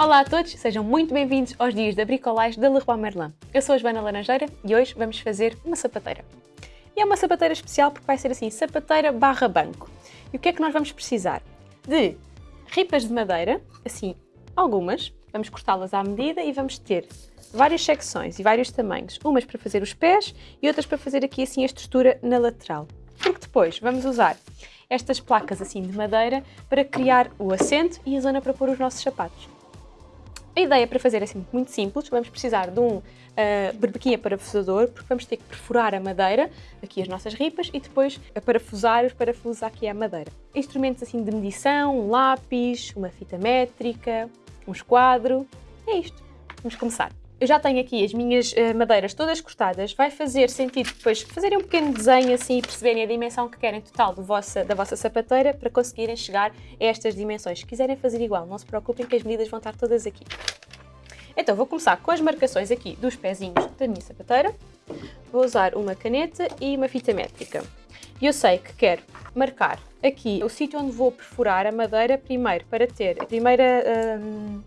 Olá a todos, sejam muito bem-vindos aos dias da bricolagem da Leroy Merlin. Eu sou a Joana Laranjeira e hoje vamos fazer uma sapateira. E é uma sapateira especial porque vai ser assim, sapateira barra banco. E o que é que nós vamos precisar? De ripas de madeira, assim, algumas, vamos cortá-las à medida e vamos ter várias secções e vários tamanhos, umas para fazer os pés e outras para fazer aqui assim a estrutura na lateral. Porque depois vamos usar estas placas assim de madeira para criar o assento e a zona para pôr os nossos sapatos. A ideia para fazer é assim muito simples, vamos precisar de um uh, berbequinha parafusador, porque vamos ter que perfurar a madeira, aqui as nossas ripas, e depois a parafusar os parafusos aqui à madeira. Instrumentos assim de medição, um lápis, uma fita métrica, um esquadro, é isto. Vamos começar. Eu já tenho aqui as minhas uh, madeiras todas cortadas, vai fazer sentido depois fazerem um pequeno desenho assim e perceberem a dimensão que querem total vossa, da vossa sapateira para conseguirem chegar a estas dimensões. Se quiserem fazer igual, não se preocupem que as medidas vão estar todas aqui. Então vou começar com as marcações aqui dos pezinhos da minha sapateira. Vou usar uma caneta e uma fita métrica. E eu sei que quero marcar aqui o sítio onde vou perfurar a madeira primeiro para ter a primeira hum,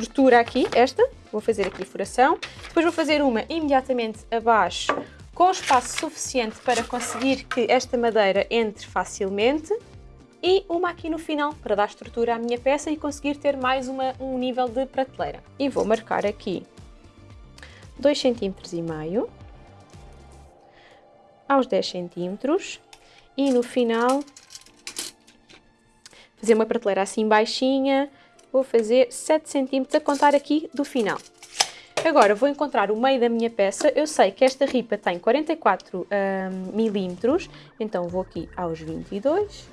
estrutura aqui, esta, vou fazer aqui furação, depois vou fazer uma imediatamente abaixo com espaço suficiente para conseguir que esta madeira entre facilmente. E uma aqui no final para dar estrutura à minha peça e conseguir ter mais uma, um nível de prateleira. E vou marcar aqui 2 cm e meio aos 10 cm e no final fazer uma prateleira assim baixinha vou fazer 7 cm a contar aqui do final. Agora vou encontrar o meio da minha peça, eu sei que esta ripa tem 44 um, milímetros, então vou aqui aos 22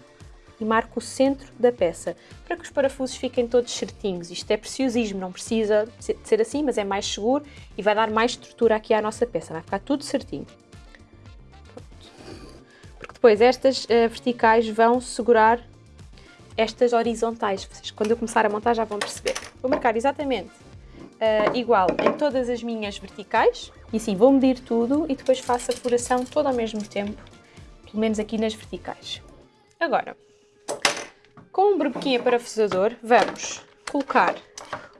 e marco o centro da peça, para que os parafusos fiquem todos certinhos. Isto é preciosismo, não precisa ser assim, mas é mais seguro e vai dar mais estrutura aqui à nossa peça, vai ficar tudo certinho. Porque depois estas uh, verticais vão segurar estas horizontais. Vocês, quando eu começar a montar já vão perceber. Vou marcar exatamente uh, igual em todas as minhas verticais e assim vou medir tudo e depois faço a furação todo ao mesmo tempo, pelo menos aqui nas verticais. Agora, com um berbequinha parafusador vamos colocar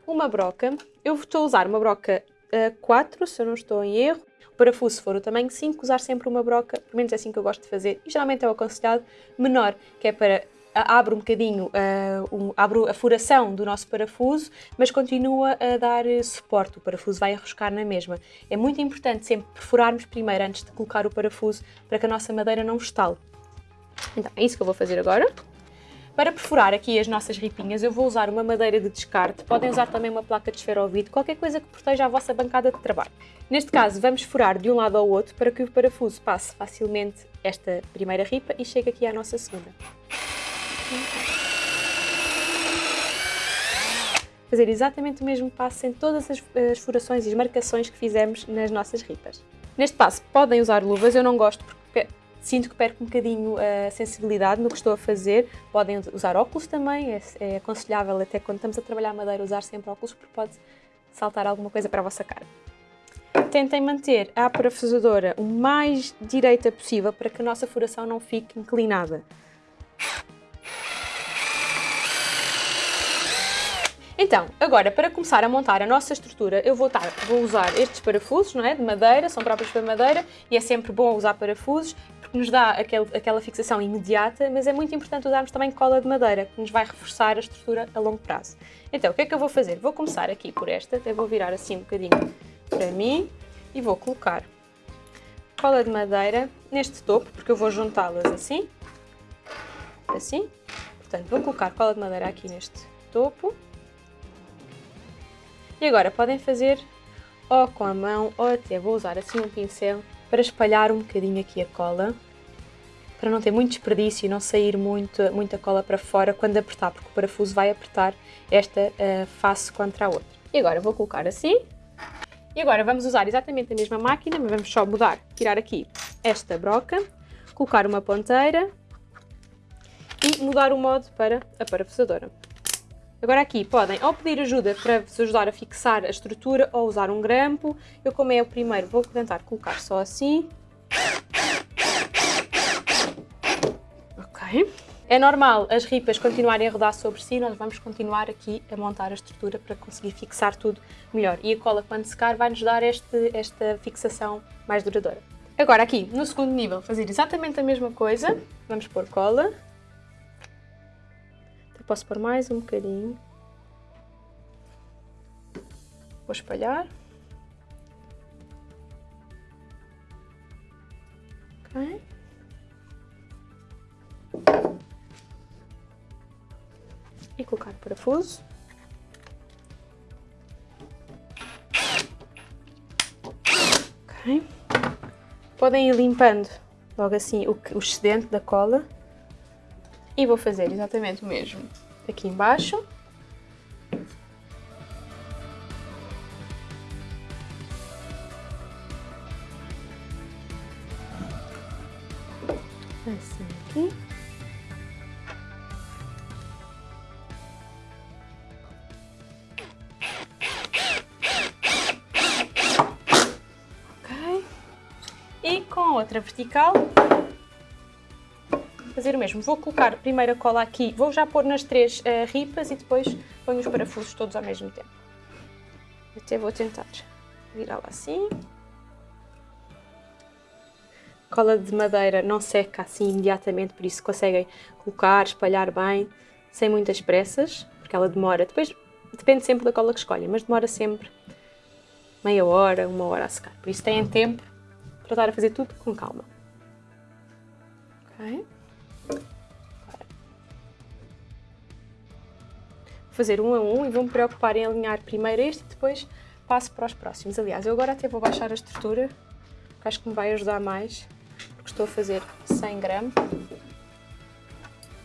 uma broca. Eu estou a usar uma broca uh, 4, se eu não estou em erro. O parafuso, se for o tamanho 5, usar sempre uma broca, pelo menos é assim que eu gosto de fazer, e geralmente é o aconselhado menor, que é para abre um bocadinho, uh, um, abre a furação do nosso parafuso, mas continua a dar eh, suporte, o parafuso vai arroscar na mesma. É muito importante sempre perfurarmos primeiro antes de colocar o parafuso para que a nossa madeira não estale. Então, é isso que eu vou fazer agora. Para perfurar aqui as nossas ripinhas, eu vou usar uma madeira de descarte, podem usar também uma placa de esferovite, qualquer coisa que proteja a vossa bancada de trabalho. Neste caso, vamos furar de um lado ao outro para que o parafuso passe facilmente esta primeira ripa e chegue aqui à nossa segunda. Fazer exatamente o mesmo passo em todas as, as furações e as marcações que fizemos nas nossas ripas. Neste passo podem usar luvas, eu não gosto porque sinto que perco um bocadinho a sensibilidade no que estou a fazer. Podem usar óculos também, é, é aconselhável até quando estamos a trabalhar madeira usar sempre óculos porque pode saltar alguma coisa para a vossa cara. Tentem manter a parafusadora o mais direita possível para que a nossa furação não fique inclinada. Então, agora para começar a montar a nossa estrutura, eu vou, vou usar estes parafusos, não é? De madeira, são próprios para madeira e é sempre bom usar parafusos porque nos dá aquele, aquela fixação imediata, mas é muito importante usarmos também cola de madeira, que nos vai reforçar a estrutura a longo prazo. Então, o que é que eu vou fazer? Vou começar aqui por esta, até vou virar assim um bocadinho para mim e vou colocar cola de madeira neste topo, porque eu vou juntá-las assim, assim. Portanto, vou colocar cola de madeira aqui neste topo e agora podem fazer ou com a mão ou até vou usar assim um pincel para espalhar um bocadinho aqui a cola para não ter muito desperdício e não sair muito, muita cola para fora quando apertar, porque o parafuso vai apertar esta uh, face contra a outra. E agora vou colocar assim. E agora vamos usar exatamente a mesma máquina, mas vamos só mudar, tirar aqui esta broca, colocar uma ponteira e mudar o modo para a parafusadora. Agora aqui podem ou pedir ajuda para vos ajudar a fixar a estrutura ou usar um grampo. Eu como é o primeiro vou tentar colocar só assim. Ok. É normal as ripas continuarem a rodar sobre si, nós vamos continuar aqui a montar a estrutura para conseguir fixar tudo melhor. E a cola, quando secar, vai nos dar este, esta fixação mais duradoura. Agora aqui, no segundo nível, fazer exatamente a mesma coisa. Vamos pôr cola. Posso pôr mais um bocadinho. Vou espalhar. Ok. e colocar o parafuso. Ok. Podem ir limpando logo assim o, o excedente da cola. E vou fazer exatamente o mesmo aqui embaixo. Assim aqui. outra vertical. Fazer o mesmo. Vou colocar a primeira cola aqui, vou já pôr nas três uh, ripas e depois ponho os parafusos todos ao mesmo tempo. Até vou tentar virá-la assim. Cola de madeira não seca assim imediatamente, por isso conseguem colocar, espalhar bem, sem muitas pressas, porque ela demora. Depois depende sempre da cola que escolhem, mas demora sempre meia hora, uma hora a secar. Por isso têm tempo tratar a fazer tudo com calma. Ok? Fazer um a um e vou me preocupar em alinhar primeiro este e depois passo para os próximos. Aliás, eu agora até vou baixar a estrutura, que acho que me vai ajudar mais, porque estou a fazer 100 gramas.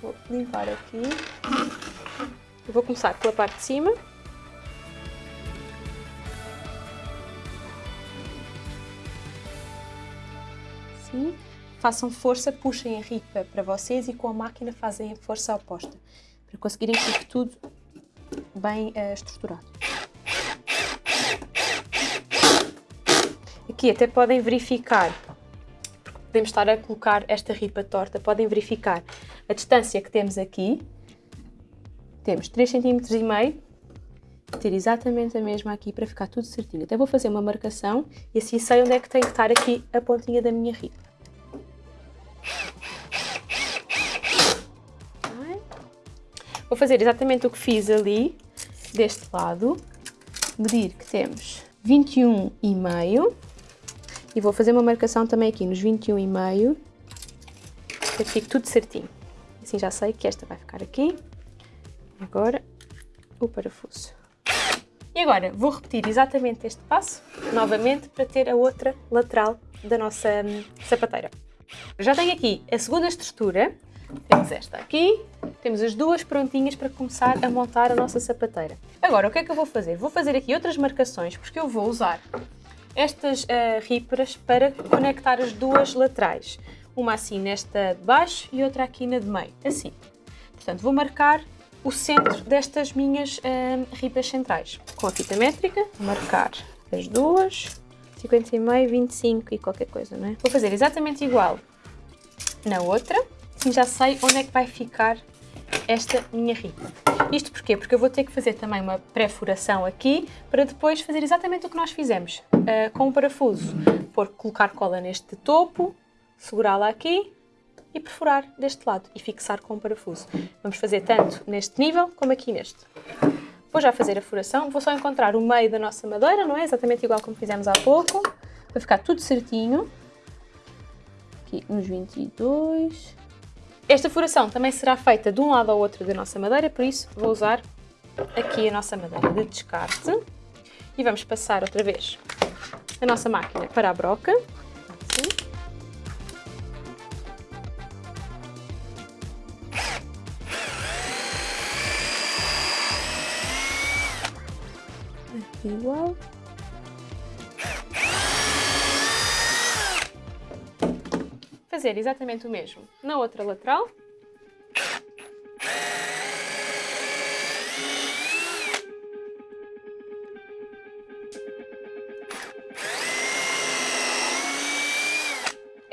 Vou limpar aqui. Eu vou começar pela parte de cima. assim, façam força, puxem a ripa para vocês e com a máquina fazem a força oposta, para conseguirem que tudo bem uh, estruturado. Aqui até podem verificar, podemos estar a colocar esta ripa torta, podem verificar a distância que temos aqui, temos 3 cm e meio, ter exatamente a mesma aqui para ficar tudo certinho. Até vou fazer uma marcação e assim sei onde é que tem que estar aqui a pontinha da minha ripa. Vou fazer exatamente o que fiz ali, deste lado, medir que temos 21,5 e vou fazer uma marcação também aqui nos 21,5 para que fique tudo certinho. Assim já sei que esta vai ficar aqui. Agora o parafuso. E agora vou repetir exatamente este passo, novamente, para ter a outra lateral da nossa hum, sapateira. Já tenho aqui a segunda estrutura, temos esta aqui, temos as duas prontinhas para começar a montar a nossa sapateira. Agora, o que é que eu vou fazer? Vou fazer aqui outras marcações, porque eu vou usar estas uh, para conectar as duas laterais. Uma assim nesta de baixo e outra aqui na de meio, assim. Portanto, vou marcar o centro destas minhas uh, ripas centrais. Com a fita métrica, vou marcar as duas, 50 e meio, 25 e qualquer coisa, não é? Vou fazer exatamente igual na outra, já sei onde é que vai ficar esta minha ripa. Isto porquê? Porque eu vou ter que fazer também uma pré-furação aqui para depois fazer exatamente o que nós fizemos uh, com o parafuso. Por colocar cola neste topo, segurá-la aqui e perfurar deste lado e fixar com o parafuso. Vamos fazer tanto neste nível como aqui neste. Vou já fazer a furação, vou só encontrar o meio da nossa madeira, não é? Exatamente igual como fizemos há pouco, para ficar tudo certinho. Aqui nos 22. Esta furação também será feita de um lado ao outro da nossa madeira, por isso vou usar aqui a nossa madeira de descarte. E vamos passar outra vez a nossa máquina para a broca. Assim. igual. Fazer exatamente o mesmo na outra lateral.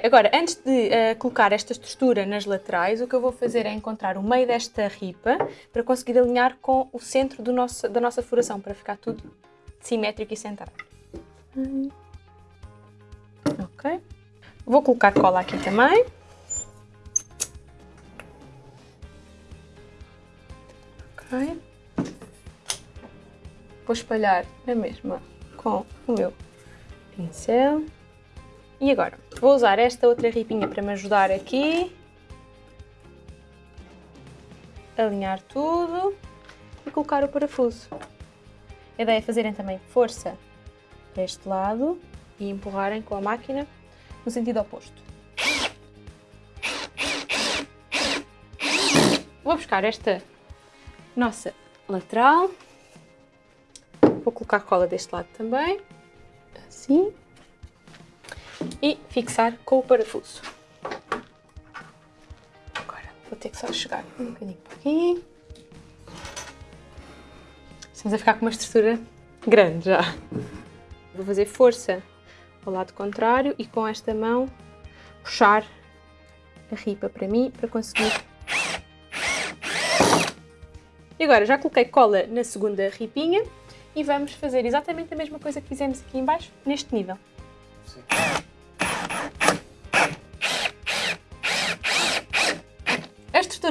agora, antes de uh, colocar esta estrutura nas laterais, o que eu vou fazer é encontrar o meio desta ripa para conseguir alinhar com o centro do nosso, da nossa furação, para ficar tudo simétrico e centrado. Ok. Vou colocar cola aqui também. Ok. Vou espalhar a mesma com o meu pincel. E agora, vou usar esta outra ripinha para me ajudar aqui. Alinhar tudo e colocar o parafuso. A ideia é fazerem também força para este lado e empurrarem com a máquina no sentido oposto. Vou buscar esta nossa lateral. Vou colocar cola deste lado também, assim. E fixar com o parafuso. Agora vou ter que só chegar um bocadinho para aqui. Estamos a ficar com uma estrutura grande já. Vou fazer força ao lado contrário e com esta mão puxar a ripa para mim para conseguir. E agora já coloquei cola na segunda ripinha e vamos fazer exatamente a mesma coisa que fizemos aqui em baixo, neste nível. Sim.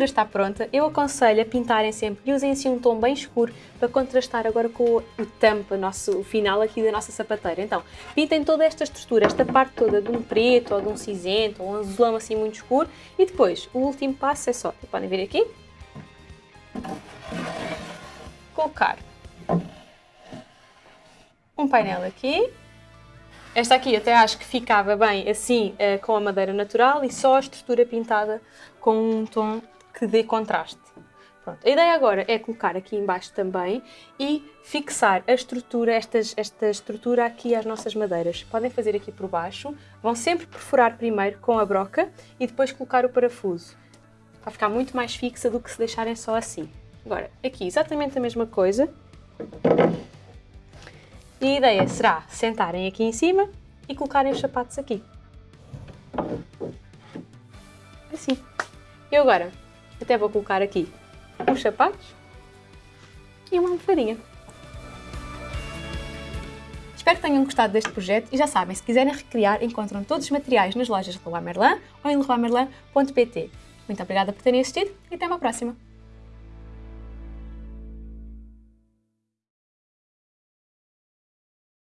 Está pronta, eu aconselho a pintarem sempre e usem assim um tom bem escuro para contrastar agora com o tampa, nosso, final aqui da nossa sapateira. Então, pintem toda esta estrutura, esta parte toda de um preto ou de um cinzento ou um azulão assim muito escuro e depois o último passo é só, podem ver aqui, colocar um painel aqui esta aqui até acho que ficava bem assim, uh, com a madeira natural e só a estrutura pintada com um tom que dê contraste. Pronto. A ideia agora é colocar aqui embaixo também e fixar a estrutura, estas, esta estrutura aqui às nossas madeiras. Podem fazer aqui por baixo, vão sempre perfurar primeiro com a broca e depois colocar o parafuso. Vai ficar muito mais fixa do que se deixarem só assim. Agora, aqui exatamente a mesma coisa. E a ideia será sentarem aqui em cima e colocarem os sapatos aqui. Assim. Eu agora até vou colocar aqui os sapatos e uma almofadinha. Espero que tenham gostado deste projeto e já sabem, se quiserem recriar, encontram todos os materiais nas lojas Leroy Merlin ou em leroymerlin.pt. Muito obrigada por terem assistido e até uma próxima!